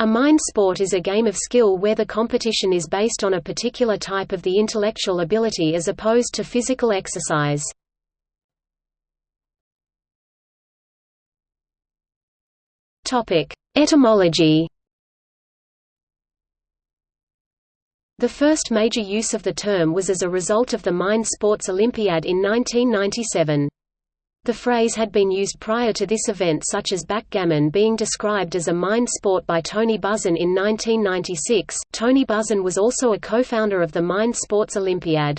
A mind sport is a game of skill where the competition is based on a particular type of the intellectual ability as opposed to physical exercise. Etymology The first major use of the term was as a result of the Mind Sports Olympiad in 1997. The phrase had been used prior to this event such as backgammon being described as a mind sport by Tony Buzan in 1996. Tony Buzan was also a co-founder of the Mind Sports Olympiad.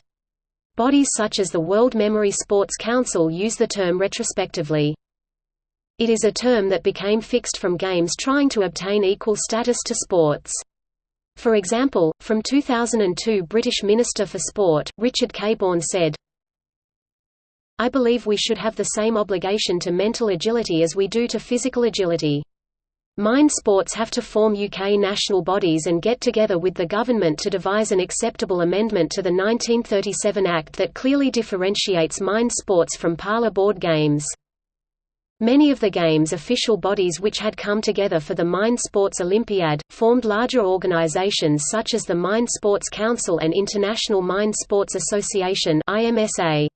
Bodies such as the World Memory Sports Council use the term retrospectively. It is a term that became fixed from games trying to obtain equal status to sports. For example, from 2002 British Minister for Sport, Richard Caborn said, I believe we should have the same obligation to mental agility as we do to physical agility. Mind sports have to form UK national bodies and get together with the government to devise an acceptable amendment to the 1937 Act that clearly differentiates mind sports from parlour board games. Many of the game's official bodies which had come together for the Mind Sports Olympiad, formed larger organizations such as the Mind Sports Council and International Mind Sports Association IMSA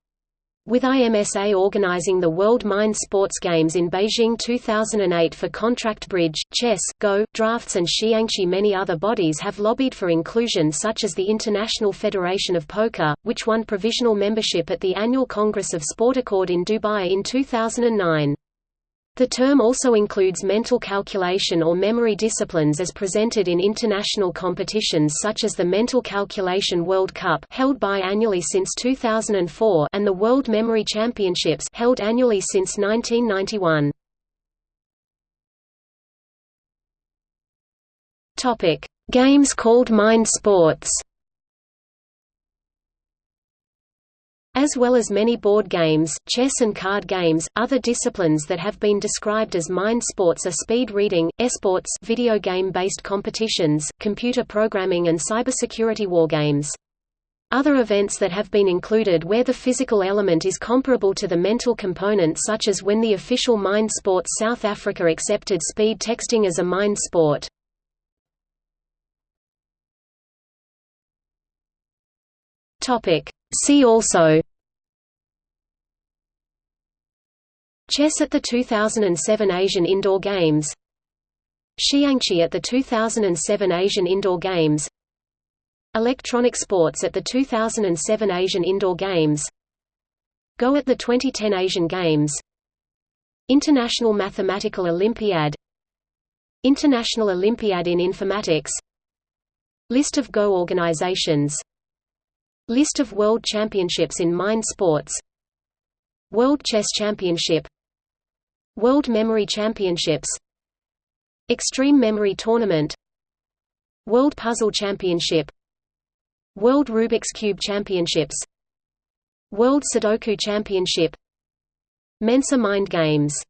with IMSA organizing the World Mind Sports Games in Beijing 2008 for contract bridge, chess, go, drafts and xiangqi many other bodies have lobbied for inclusion such as the International Federation of Poker, which won provisional membership at the annual Congress of Sport Accord in Dubai in 2009. The term also includes mental calculation or memory disciplines as presented in international competitions such as the Mental Calculation World Cup held biannually since 2004 and the World Memory Championships held annually since 1991. Topic: Games called mind sports. As well as many board games, chess and card games, other disciplines that have been described as mind sports are speed reading, esports video game-based competitions, computer programming and cybersecurity wargames. Other events that have been included where the physical element is comparable to the mental component such as when the official Mind Sports South Africa accepted speed texting as a mind sport. See also Chess at the 2007 Asian Indoor Games. Xiangqi at the 2007 Asian Indoor Games. Electronic sports at the 2007 Asian Indoor Games. Go at the 2010 Asian Games. International Mathematical Olympiad. International Olympiad in Informatics. List of Go organizations. List of World Championships in Mind Sports. World Chess Championship World Memory Championships Extreme Memory Tournament World Puzzle Championship World Rubik's Cube Championships World Sudoku Championship Mensa Mind Games